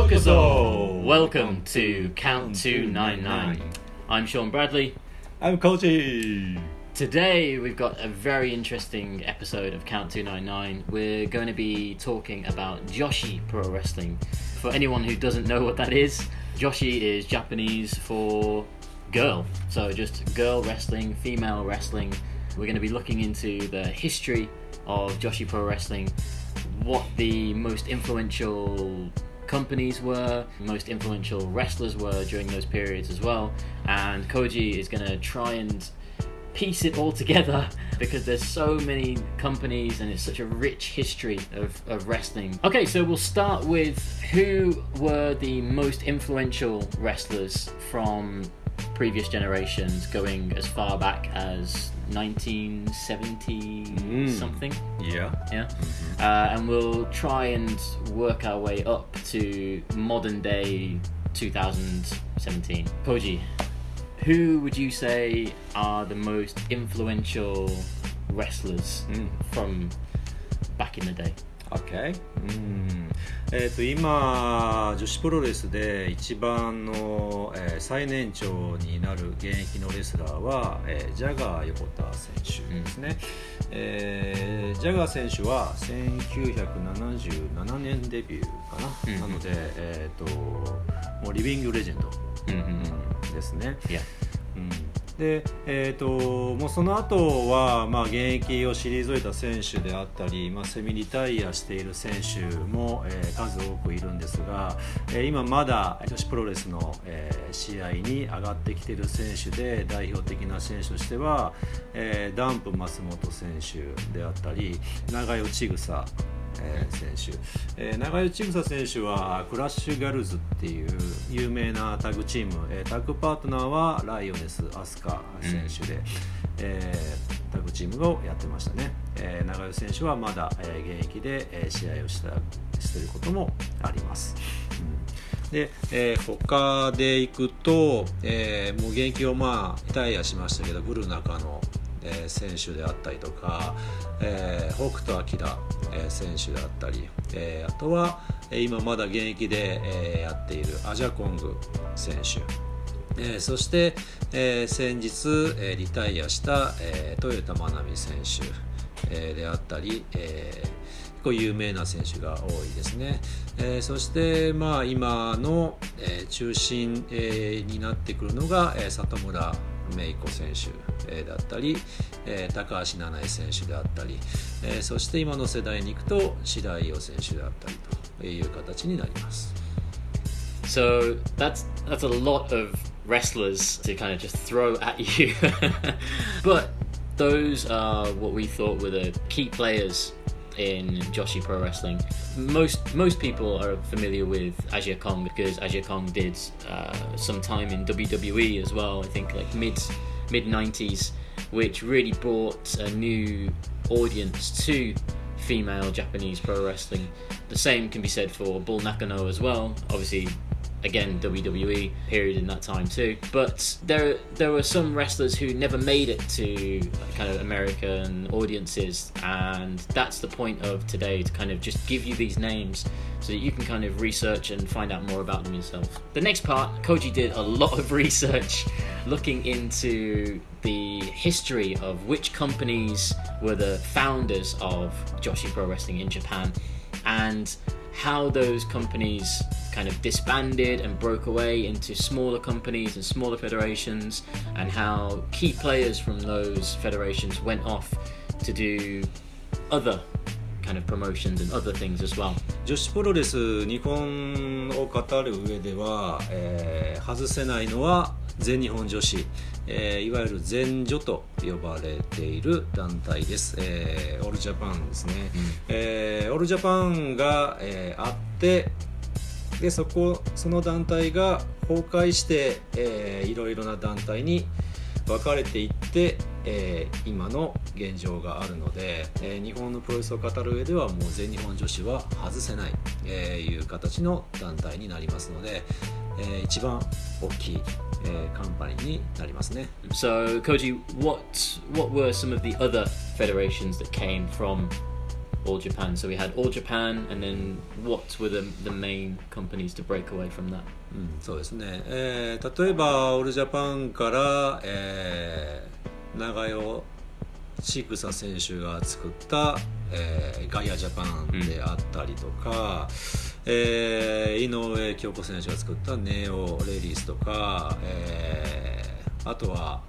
Yokozo! Welcome to Count 299. I'm Sean Bradley. I'm Koji. Today we've got a very interesting episode of Count 299. We're going to be talking about Joshi Pro Wrestling. For anyone who doesn't know what that is, Joshi is Japanese for girl. So just girl wrestling, female wrestling. We're going to be looking into the history of Joshi Pro Wrestling, what the most influential companies were, most influential wrestlers were during those periods as well. And Koji is going to try and piece it all together because there's so many companies and it's such a rich history of, of wrestling. Okay, so we'll start with who were the most influential wrestlers from previous generations going as far back as 1970 Mm. something Yeah. yeah uh, and we'll try and work our way up to modern day 2017 koji who would you say are the most influential wrestlers Mm. from back in the day Okay. うんえー、と今女子プロレスで一番の、えー最年長になる現役のレスラーは、えージャガー横田選手ですね、えージャガー選手は1977年デビューかな、うん。なので、えー、ともうリビングレジェンド、うんうんうん。ですね、いやうんで、えー、ともうその後はまあ現役を退いた選手であったり、まあ、セミリタイアしている選手も、えー数多くいるんですが、えー今まだ女子プロレスの、えー試合に上がってきている選手で代表的な選手としては、えーダンプ増本選手であったり長与千草えー選手、えー長与千草選手はクラッシュガルズっていう有名なタッグチーム、えータッグパートナーはライオネス・アスカ選手で、えータッグチームをやってましたね、えー長与選手はまだ、えー現役で、えー試合をしたしていることもあります、うん。で、えー他でいくと、えーもう現役をまあリタイアしましたけどブル中のえー選手であったりとか、えー北斗晶、えー選手であったり、えーあとは、今まだ現役で、えーやっているアジャコング選手、えーそして、えー先日、えーリタイアした、えー豊田真奈美選手、えーであったり、えー結構有名な選手が多いですね、えーそして、まあ、今の、えー中心、えーになってくるのが、えー里村芽衣子選手、えーだったり、えー高橋七重選手であったり、えーそして今の世代に行くと白井伊代選手であったりという形になります。So that's that's a lot of wrestlers to kind of just throw at you. but those are what we thought were the key players in Joshi Pro Wrestling. Most most people are familiar with Aja Kong because Aja Kong did uh, some time in WWE as well. I think like mid mid nineties, which really brought a new audience to female Japanese pro wrestling. The same can be said for Bull Nakano as well. Obviously, again WWE period in that time too. But there there were some wrestlers who never made it to kind of American audiences, and that's the point of today to kind of just give you these names so that you can kind of research and find out more about them yourself. The next part, Koji did a lot of research looking into the history of which companies were the founders of Joshi Pro Wrestling in Japan and how those companies kind of disbanded and broke away into smaller companies and smaller federations, and how key players from those federations went off to do other kind of promotions and other things as well. 女子プロレス日本を語る上では、えー外せないのは全日本女子、えーいわゆる全女と呼ばれている団体です、えーオールジャパンですね、えーオールジャパンが、えーあって でそこその団体が崩壊して、えーいろいろな団体に分かれていって、えー今の現状があるので、えー日本のプロレスを語る上ではもう全日本女子は外せない、えーいう形の団体になりますので、えー一番大きい、えカンパニーになりますね。So, Koji, what what were some of the other federations that came from All Japan. So we had All Japan, and then what were the the main companies to break away from that? うん、そうですね、えー例えばオールジャパンから、えー長代千草選手が作った、えーガイアジャパンであったりとか、えー井上京子選手が作ったネオレディースとか、えーあとは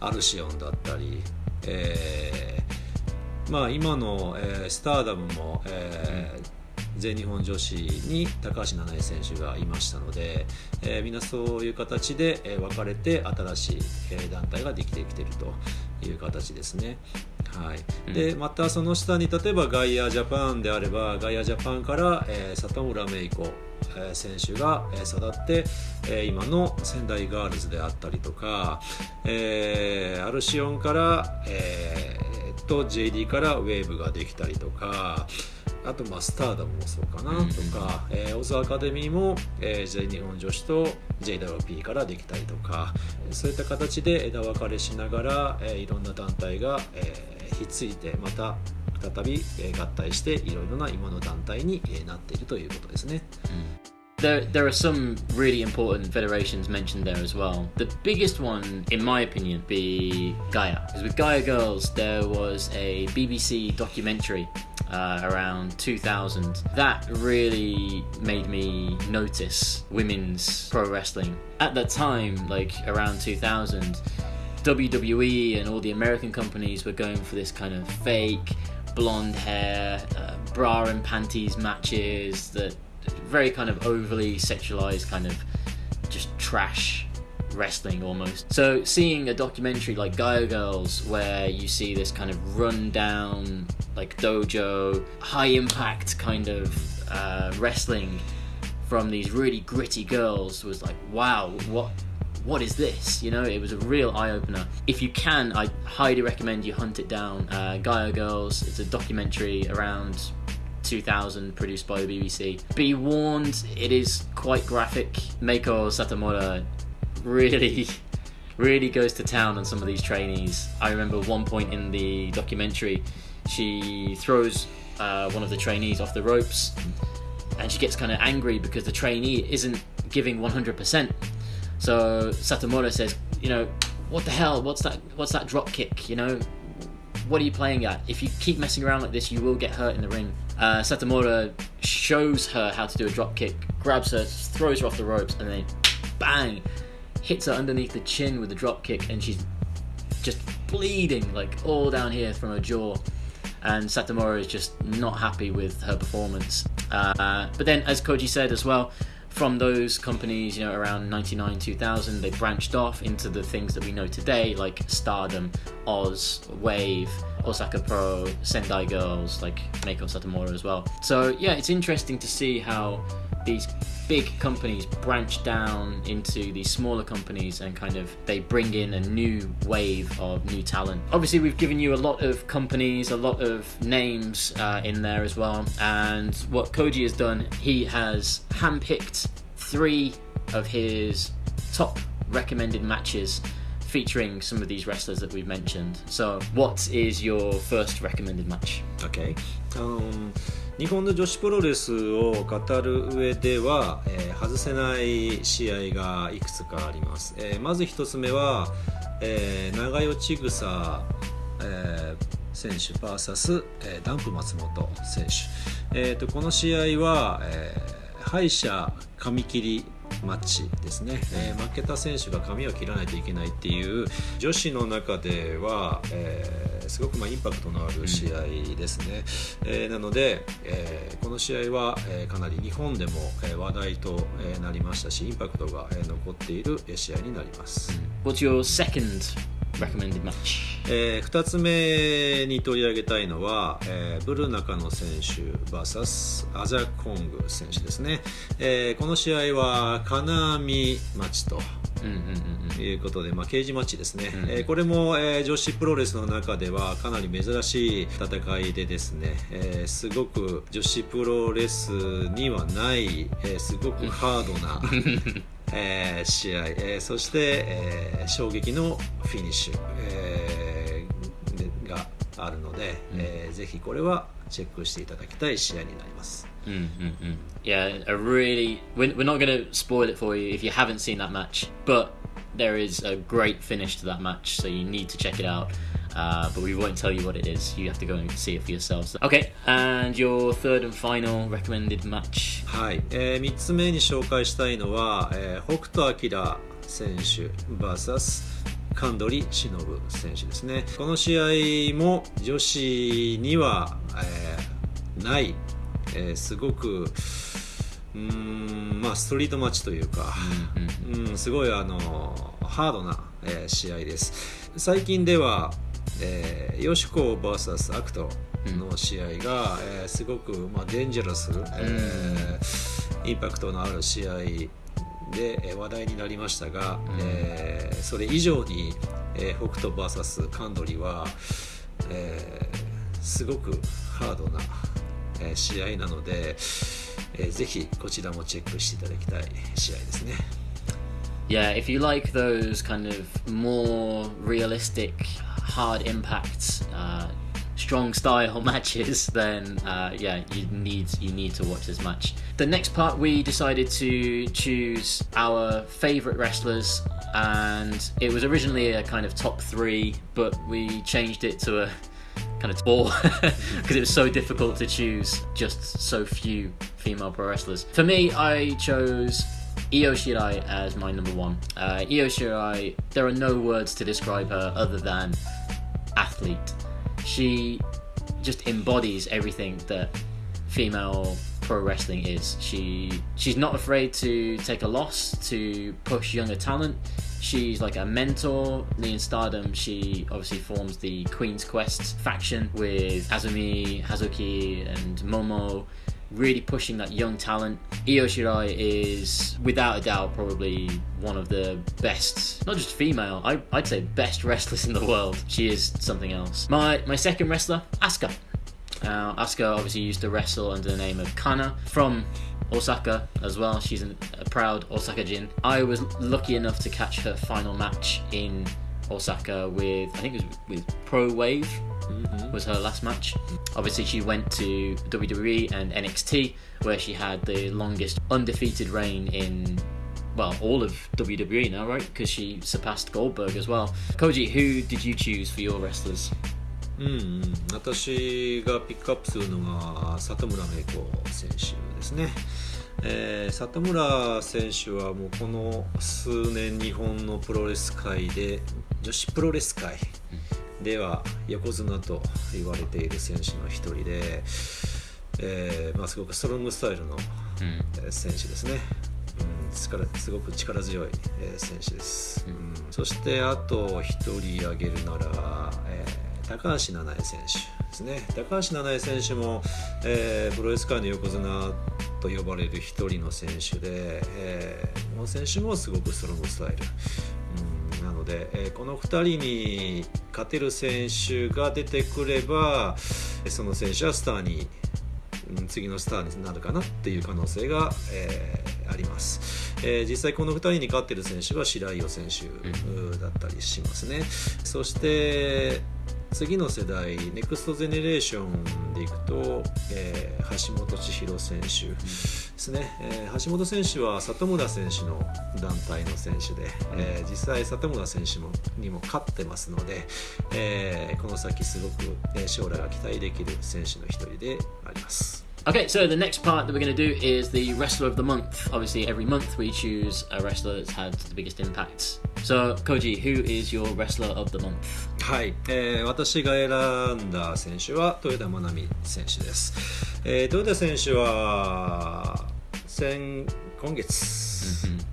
アルシオンだったり、えーまあ、今の、えースターダムも、えー全日本女子に高橋七重選手がいましたので、えーみんなそういう形で、えー分かれて新しい、えー団体ができてきているという形ですね。はい、でまたその下に例えばガイアジャパンであればガイアジャパンから、えー里村芽衣子えー選手がえー育って、えー今の仙台ガールズであったりとか、えーアルシオンから、えーと JD からウェーブができたりとかあとまあスターダムもそうかなうんとか、えーオズアカデミーも、えー、全日本女子と JWP からできたりとかそういった形で枝分かれしながら、えーいろんな団体が、えーひっついてまた再び、えー合体していろいろな今の団体に、えーなっているということですね。There, there are some really important federations mentioned there as well. The biggest one, in my opinion, be Gaia. Because with Gaia Girls, there was a BBC documentary uh, around 2000 that really made me notice women's pro wrestling. At that time, like around 2000, WWE and all the American companies were going for this kind of fake blonde hair, uh, bra and panties matches that very kind of overly sexualized, kind of just trash wrestling almost. So seeing a documentary like Gaia Girls, where you see this kind of run-down, like dojo, high impact kind of uh, wrestling from these really gritty girls, was like, wow, what what is this? You know, it was a real eye opener. If you can, I highly recommend you hunt it down. Uh, Gaia Girls, it's a documentary around 2000 produced by the BBC. Be warned, it is quite graphic. Meiko Satomura really, really goes to town on some of these trainees. I remember one point in the documentary, she throws uh, one of the trainees off the ropes and she gets kind of angry because the trainee isn't giving 100%. So Satomura says, you know, what the hell? What's that? What's that drop kick? You know, what are you playing at? If you keep messing around like this, you will get hurt in the ring. Uh, Satomura shows her how to do a drop kick, grabs her, throws her off the ropes, and then bang, hits her underneath the chin with the drop kick, and she's just bleeding like all down here from her jaw. And Satomura is just not happy with her performance. Uh, but then, as Koji said as well, from those companies, you know, around 99, 2000, they branched off into the things that we know today, like Stardom, Oz, Wave, Osaka Pro, Sendai Girls, like Meiko Satomura as well. So, yeah, it's interesting to see how these big companies branch down into these smaller companies and kind of they bring in a new wave of new talent. Obviously, we've given you a lot of companies, a lot of names uh, in there as well. And what Koji has done, he has handpicked three of his top recommended matches featuring some of these wrestlers that we've mentioned. So, what is your first recommended match? OK あの日本の女子プロレスを語る上では、えー外せない試合がいくつかあります、えーまず一つ目は、えー長与千草、えー選手 VS、えーダンプ松本選手、えーとこの試合は、えー敗者髪切りマッチですね、えー負けた選手が髪を切らないといけないっていう女子の中では、えーすごくまあインパクトのある試合ですね、えーなので、えーこの試合は、えーかなり日本でも、えー話題と、えーなりましたしインパクトが、えー残っているえー試合になります、What's your second recommended match? え2つ目に取り上げたいのは、えーブル中野選手 VS アジャコング選手ですね、えーこの試合は金網マッチということで、まあ、刑事マッチですね、うん。えーこれも、えー女子プロレスの中ではかなり珍しい戦いでですね、えーすごく女子プロレスにはない、えーすごくハードな、えー試合、えーそして、えー衝撃のフィニッシュ、えーでがあるので、うん、えー、ぜひこれはチェックしていただきたい試合になります。Mm, mm, mm. Yeah, a really. We're, we're not going to spoil it for you if you haven't seen that match, but there is a great finish to that match, so you need to check it out. Uh, but we won't tell you what it is. You have to go and see it for yourselves. Okay, and your third and final recommended match. はい、えー、3つ目に紹介したいのは、えー、北斗晶選手 VS 神取忍選手ですね。この試合も女子には、えー、ない、えー、すごくうんまあストリートマッチというか、うん、うん、すごいあのハードな、えー、試合です。最近ではえー、ヨシコ VS アクトの試合が、うん、えー、すごく、まあ、デンジャラス、えー、インパクトのある試合で話題になりましたが、うん、えー、それ以上に、えー、北斗 VS カンドリは、えー、すごくハードな、えー、試合なので、えー、ぜひこちらもチェックしていただきたい試合ですね。Yeah, if you like those kind of more realistic hard impact, uh, strong style matches, then uh, yeah, you need you need to watch this match. The next part, we decided to choose our favorite wrestlers, and it was originally a kind of top three, but we changed it to a kind of four because it was so difficult to choose just so few female pro wrestlers. For me, I chose Io Shirai as my number one. Uh, Io Shirai, there are no words to describe her other than athlete. She just embodies everything that female pro wrestling is. She she's not afraid to take a loss to push younger talent. She's like a mentor. In Stardom, she obviously forms the Queen's Quest faction with Azumi, Hazuki, and Momo really pushing that young talent. Io Shirai is, without a doubt, probably one of the best, not just female, I, would say best wrestlers in the world. She is something else. My my second wrestler, Asuka. Uh, Asuka obviously used to wrestle under the name of Kana from Osaka as well. She's a proud Osaka Jin. I was lucky enough to catch her final match in Osaka with I think it was with Pro Wave mm-hmm. was her last match. Obviously, she went to WWE and NXT where she had the longest undefeated reign in well all of WWE now, right? Because she surpassed Goldberg as well. Koji, who did you choose for your wrestlers? うん、私がピックアップするのが里村芽子選手ですね。えー、里村選手はもうこの数年日本のプロレス界で女子プロレス界 では横綱と言われている選手の一人で、えーまあ、すごくストロングスタイルの、選手ですね。うん、力すごく力強い、えー、選手です、うん、そしてあと1人挙げるなら、えー、高橋七重選手ですね。高橋七重選手も、えー、プロレス界の横綱と呼ばれる一人の選手で、えー、この選手もすごくストロングスタイル、ので、えー、この2人に勝てる選手が出てくればその選手はスターに次のスターになるかなっていう可能性が、えー、あります、えー、実際この2人に勝ってる選手は白井代選手だったりしますね、そして次の世代ネクストゼネレーションでいくと、えー、橋本千尋選手ですね、えー、橋本選手は里村選手の団体の選手で、えー、実際里村選手もにも勝ってますので、えー、この先すごく、え将来が期待できる選手の一人であります。Okay, so the next part that we're going to do is the wrestler of the month. Obviously, every month we choose a wrestler that's had the biggest impact. So, Koji, who is your wrestler of the month? はい、えー、私が選んだ選手は豊田真奈美選手です。えー、豊田選手は先今月、mm-hmm. え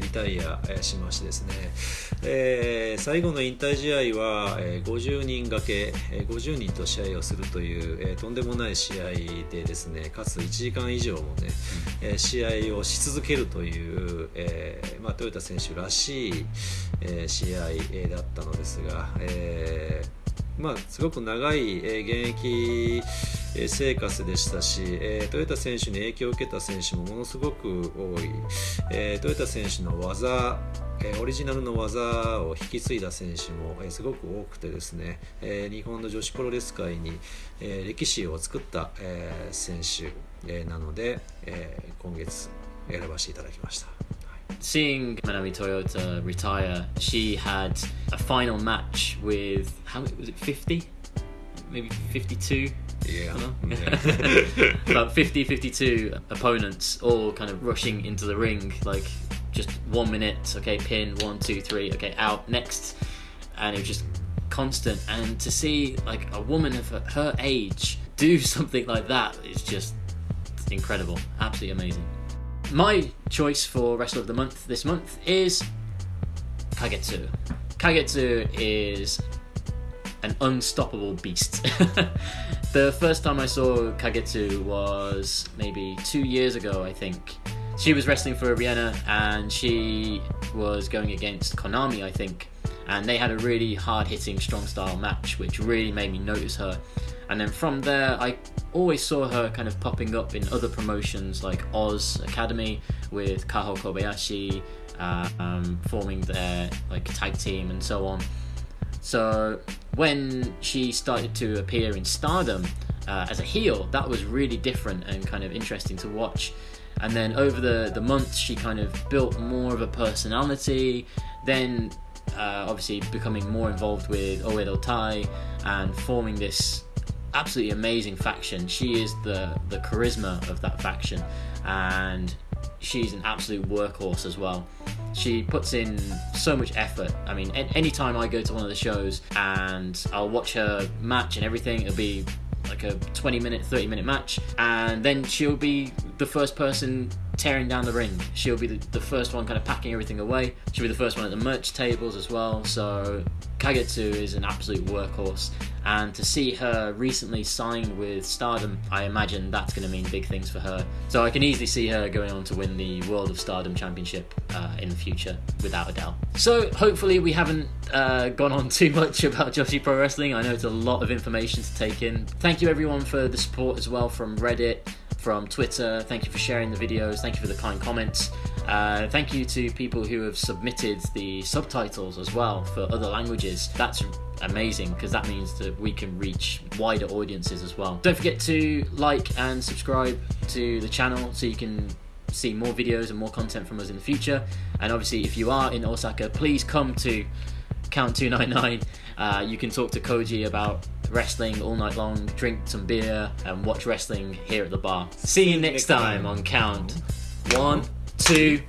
リタイアしましてですね、えー、最後の引退試合は、え50人掛け、え50人と試合をするという、えとんでもない試合でですねかつ1時間以上もね、え試合をし続けるという、えー、まあ、トヨタ選手らしい、え試合だったのですが、えーまあ、すごく長い、え現役えーセーカスでしたし、えー、トヨタ選手に影響を受けた選手もものすごく多い、えートヨタ選手の技えーオリジナルの技を引き継いだ選手も、えーすごく多くてですね、えー日本の女子プロレス界に、えー歴史を作った、えー選手、えーなので、えー今月選ばせていただきました。Seeing Manami Toyota retire, she had a final match with how many was it? Fifty, maybe fifty-two? Yeah. About 50 52 opponents all kind of rushing into the ring like just one minute okay pin one two three okay out next. And it was just constant. And to see like a woman of her, her age do something like that is just incredible. Absolutely amazing. My choice for wrestler of the month this month is kagetsu. Kagetsu is an unstoppable beast. the first time I saw Kagetsu was maybe two years ago, I think. She was wrestling for Ariana and she was going against Konami, I think. And they had a really hard hitting, strong style match, which really made me notice her. And then from there, I always saw her kind of popping up in other promotions like Oz Academy with Kaho Kobayashi, uh, um, forming their like tag team and so on. So when she started to appear in Stardom uh, as a heel, that was really different and kind of interesting to watch. And then over the the months, she kind of built more of a personality. Then uh, obviously becoming more involved with Oedo Tai and forming this absolutely amazing faction. She is the the charisma of that faction, and she's an absolute workhorse as well. She puts in so much effort. I mean, anytime I go to one of the shows and I'll watch her match and everything, it'll be like a 20 minute, 30 minute match, and then she'll be the first person tearing down the ring. She'll be the, the first one kind of packing everything away. She'll be the first one at the merch tables as well. So Kagetsu is an absolute workhorse, and to see her recently signed with Stardom, I imagine that's going to mean big things for her. So I can easily see her going on to win the World of Stardom Championship uh, in the future, without a doubt. So hopefully we haven't uh, gone on too much about Joshi Pro Wrestling. I know it's a lot of information to take in. Thank you everyone for the support as well from Reddit from Twitter. Thank you for sharing the videos. Thank you for the kind comments. Uh, thank you to people who have submitted the subtitles as well for other languages. That's amazing because that means that we can reach wider audiences as well. Don't forget to like and subscribe to the channel so you can see more videos and more content from us in the future. And obviously, if you are in Osaka, please come to Count 299. Uh, you can talk to Koji about wrestling all night long, drink some beer, and watch wrestling here at the bar. See you next time on Count. One, two,